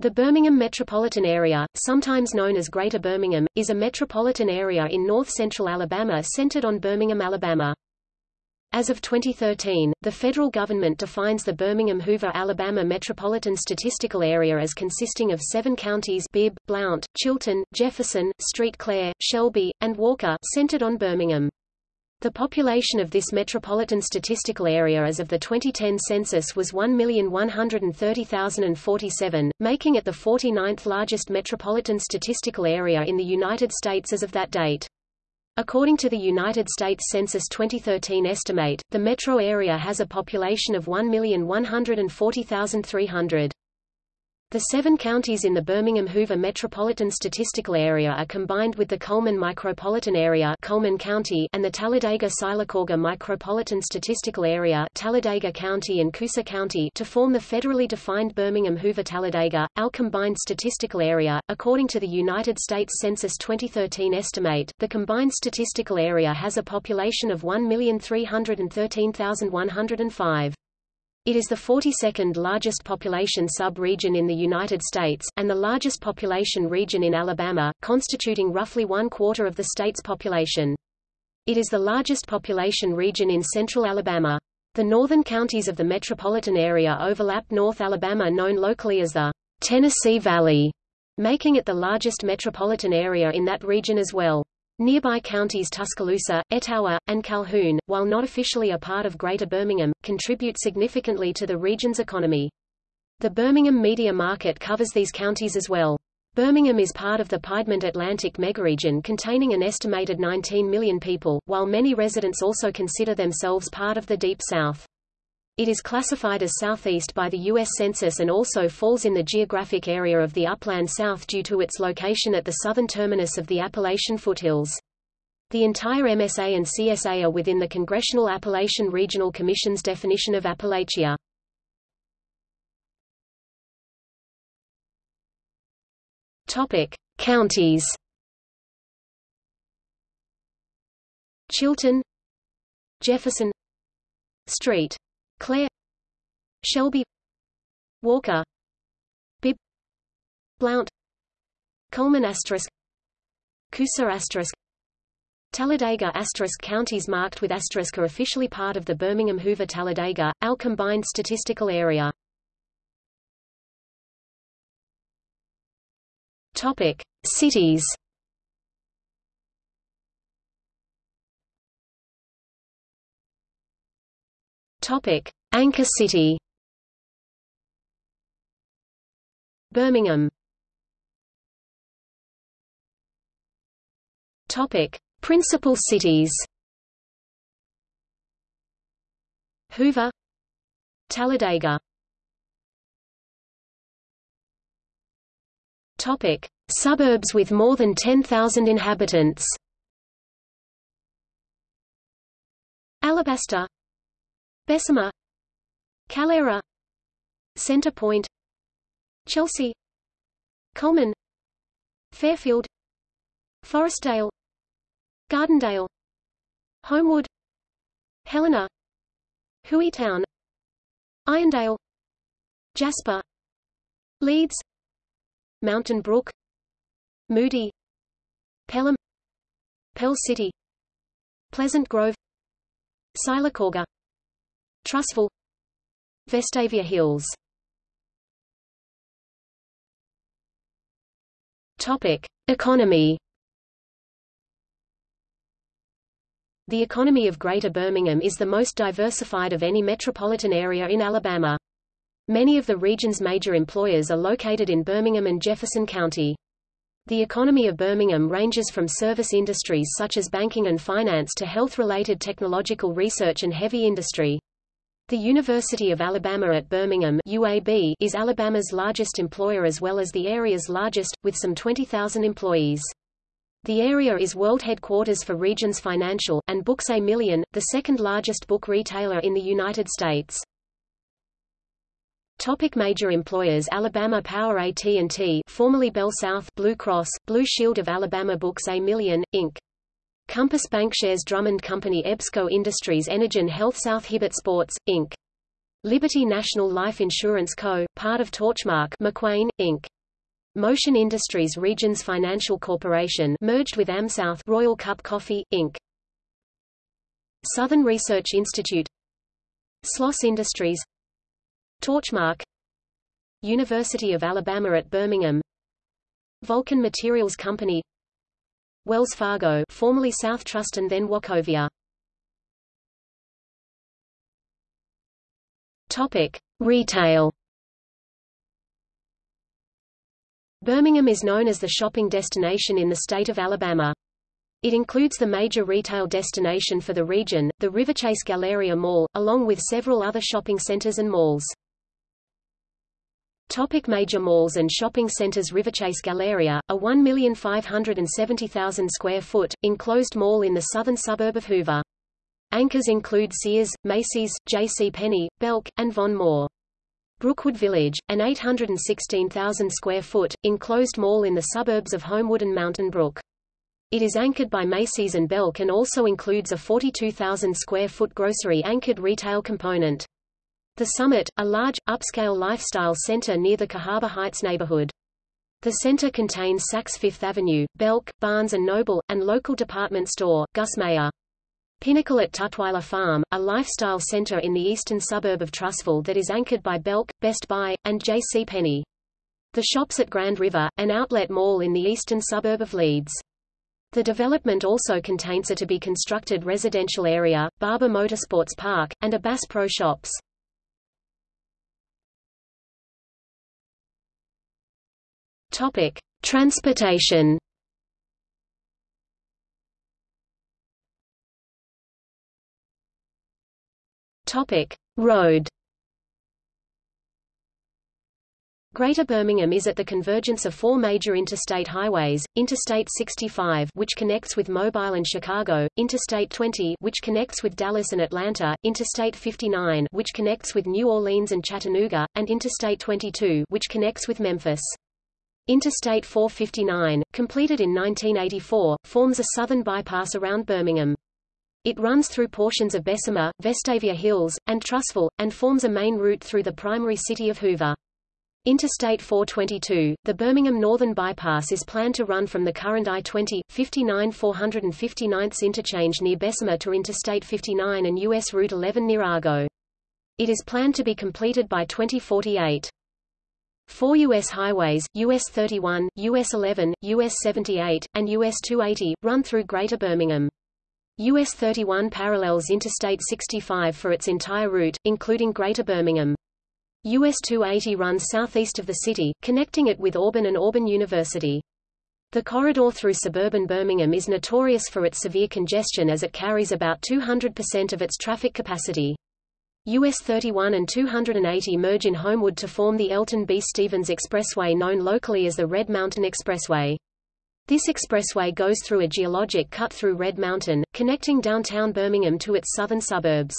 The Birmingham metropolitan area, sometimes known as Greater Birmingham, is a metropolitan area in north-central Alabama centered on Birmingham, Alabama. As of 2013, the federal government defines the Birmingham-Hoover, Alabama Metropolitan Statistical Area as consisting of seven counties Bibb, Blount, Chilton, Jefferson, Street Clair, Shelby, and Walker centered on Birmingham. The population of this metropolitan statistical area as of the 2010 census was 1,130,047, making it the 49th largest metropolitan statistical area in the United States as of that date. According to the United States Census 2013 estimate, the metro area has a population of 1,140,300. The seven counties in the Birmingham-Hoover Metropolitan Statistical Area are combined with the Cullman Micropolitan Area Cullman County and the Talladega-Sylacauga Micropolitan Statistical Area Talladega County and Coosa County to form the federally defined Birmingham-Hoover-Talladega, our combined statistical area. According to the United States Census 2013 estimate, the combined statistical area has a population of 1,313,105. It is the 42nd largest population sub-region in the United States, and the largest population region in Alabama, constituting roughly one quarter of the state's population. It is the largest population region in central Alabama. The northern counties of the metropolitan area overlap North Alabama known locally as the Tennessee Valley, making it the largest metropolitan area in that region as well. Nearby counties Tuscaloosa, Etowah, and Calhoun, while not officially a part of Greater Birmingham, contribute significantly to the region's economy. The Birmingham media market covers these counties as well. Birmingham is part of the Piedmont Atlantic megaregion containing an estimated 19 million people, while many residents also consider themselves part of the Deep South. It is classified as southeast by the U.S. Census and also falls in the geographic area of the Upland South due to its location at the southern terminus of the Appalachian foothills. The entire MSA and CSA are within the Congressional Appalachian Regional Commission's definition of Appalachia. Topic: Counties. Chilton, Jefferson, Street Clair Shelby Walker Bibb Blount Cullman asterisk Coosa asterisk Talladega asterisk counties marked with asterisk are officially part of the Birmingham-Hoover-Talladega, our combined statistical area. Topic: Cities. Topic: Anchor city. Birmingham. Topic: Principal cities. Hoover, Talladega. Topic: Suburbs with more than 10,000 inhabitants. Alabaster Bessemer Calera Center Point Chelsea Cullman Fairfield Forestdale Gardendale Homewood Helena Hueytown Irondale Jasper Leeds Mountain Brook Moody Pelham Pell City Pleasant Grove Sylacauga Trussville Vestavia Hills Topic: Economy The economy of Greater Birmingham is the most diversified of any metropolitan area in Alabama. Many of the region's major employers are located in Birmingham and Jefferson County. The economy of Birmingham ranges from service industries such as banking and finance to health-related technological research and heavy industry. The University of Alabama at Birmingham UAB is Alabama's largest employer as well as the area's largest, with some 20,000 employees. The area is world headquarters for Regions Financial, and Books A Million, the second largest book retailer in the United States. Topic major employers Alabama Power AT&T formerly Bell South Blue Cross, Blue Shield of Alabama Books A Million, Inc. Compass Bankshares Drummond Company EBSCO Industries Energen Health South Hibbett Sports, Inc. Liberty National Life Insurance Co., part of Torchmark McQueen, Inc. Motion Industries Regions Financial Corporation merged with AmSouth Royal Cup Coffee, Inc. Southern Research Institute Sloss Industries Torchmark University of Alabama at Birmingham Vulcan Materials Company Wells Fargo formerly South Trust and then Wachovia Topic: Retail. Birmingham is known as the shopping destination in the state of Alabama. It includes the major retail destination for the region, the Riverchase Galleria Mall, along with several other shopping centers and malls. Topic major malls and shopping centers Riverchase Galleria, a 1,570,000 square foot, enclosed mall in the southern suburb of Hoover. Anchors include Sears, Macy's, J.C. Penney, Belk, and Von Maur. Brookwood Village, an 816,000 square foot, enclosed mall in the suburbs of Homewood and Mountain Brook. It is anchored by Macy's and Belk and also includes a 42,000 square foot grocery-anchored retail component. The Summit, a large, upscale lifestyle center near the Cahaba Heights neighborhood. The center contains Saks Fifth Avenue, Belk, Barnes & Noble, and local department store, Gus Mayer. Pinnacle at Tutwiler Farm, a lifestyle center in the eastern suburb of Trussville that is anchored by Belk, Best Buy, and J.C. Penney. The shops at Grand River, an outlet mall in the eastern suburb of Leeds. The development also contains a to-be-constructed residential area, Barber Motorsports Park, and a Bass Pro Shops. Topic: Transportation. Topic: Road. Greater Birmingham is at the convergence of four major interstate highways, Interstate 65 which connects with Mobile and Chicago, Interstate 20 which connects with Dallas and Atlanta, Interstate 59 which connects with New Orleans and Chattanooga, and Interstate 22 which connects with Memphis. Interstate 459, completed in 1984, forms a southern bypass around Birmingham. It runs through portions of Bessemer, Vestavia Hills, and Trussville, and forms a main route through the primary city of Hoover. Interstate 422, the Birmingham Northern Bypass is planned to run from the current I-20, 59 459th interchange near Bessemer to Interstate 59 and U.S. Route 11 near Argo. It is planned to be completed by 2048. Four U.S. highways, US 31, US 11, US 78, and US 280, run through Greater Birmingham. US 31 parallels Interstate 65 for its entire route, including Greater Birmingham. US 280 runs southeast of the city, connecting it with Auburn and Auburn University. The corridor through suburban Birmingham is notorious for its severe congestion as it carries about 200% of its traffic capacity. US 31 and 280 merge in Homewood to form the Elton B. Stevens Expressway known locally as the Red Mountain Expressway. This expressway goes through a geologic cut through Red Mountain, connecting downtown Birmingham to its southern suburbs.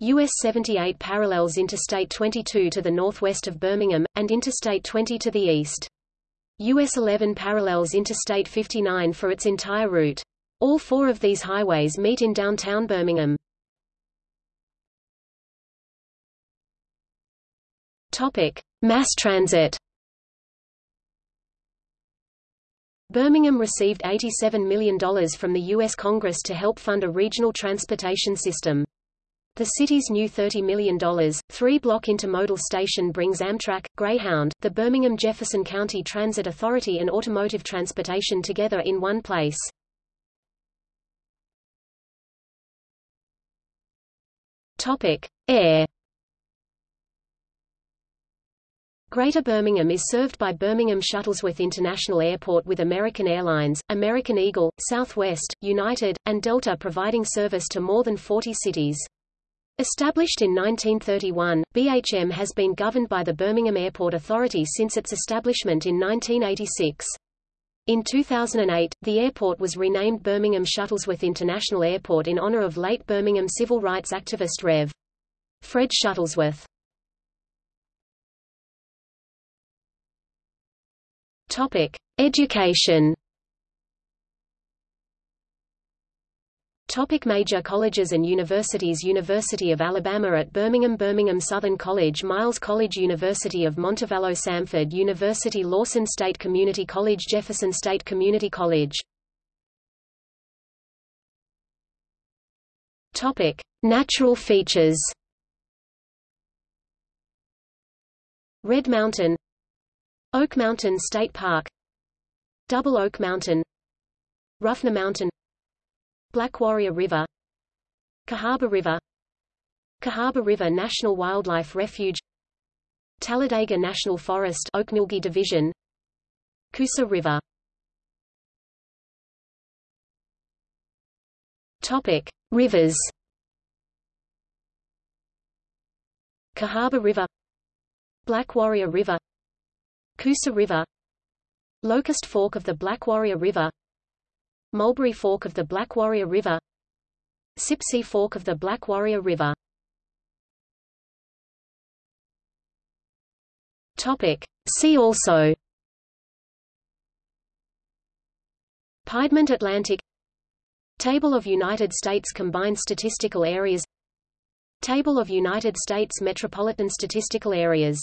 US 78 parallels Interstate 22 to the northwest of Birmingham, and Interstate 20 to the east. US 11 parallels Interstate 59 for its entire route. All four of these highways meet in downtown Birmingham. Topic: Mass transit. Birmingham received $87 million from the U.S. Congress to help fund a regional transportation system. The city's new $30 million, three-block intermodal station brings Amtrak, Greyhound, the Birmingham-Jefferson County Transit Authority and automotive transportation together in one place. Topic. Air Greater Birmingham is served by Birmingham Shuttlesworth International Airport with American Airlines, American Eagle, Southwest, United, and Delta providing service to more than 40 cities. Established in 1931, BHM has been governed by the Birmingham Airport Authority since its establishment in 1986. In 2008, the airport was renamed Birmingham Shuttlesworth International Airport in honor of late Birmingham civil rights activist Rev. Fred Shuttlesworth. Topic: Education. Topic major colleges and universities University of Alabama at Birmingham Birmingham Southern College Miles College University of Montevallo Samford University Lawson State Community College Jefferson State Community College Topic. Natural features Red Mountain Oak Mountain State Park Double Oak Mountain Ruffner Mountain Black Warrior River Cahaba River Cahaba River National Wildlife Refuge Talladega National Forest Oakmulgee Division Coosa River Topic: Rivers. Cahaba River, Black Warrior River, Coosa River, Locust Fork of the Black Warrior River, Mulberry Fork of the Black Warrior River Sipsey Fork of the Black Warrior River. Topic. See also. Piedmont Atlantic. Table of United States Combined Statistical Areas. Table of United States Metropolitan Statistical Areas